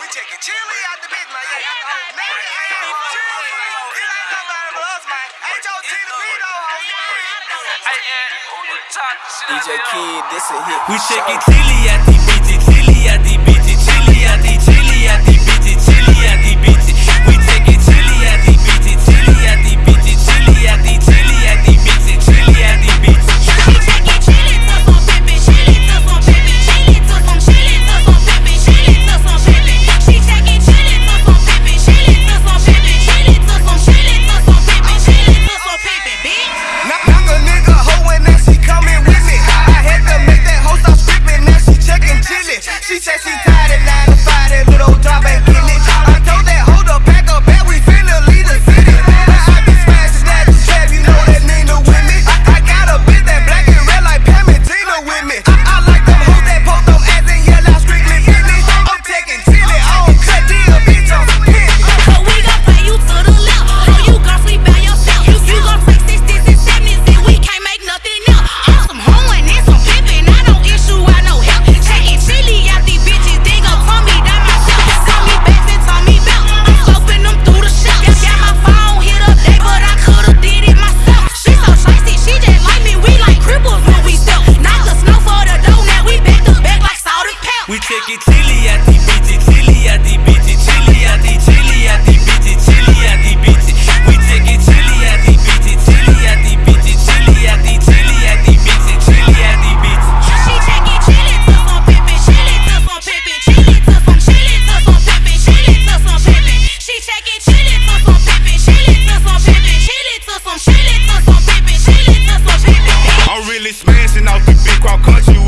We taking Chili out the big man. Yeah, yeah, yeah. Man, Chili. It ain't nobody but us, man. Ain't your Tina Vito on DJ Kid, this a hit. We shaking Chili at the BG, Chili at the BG, Chili at the cause you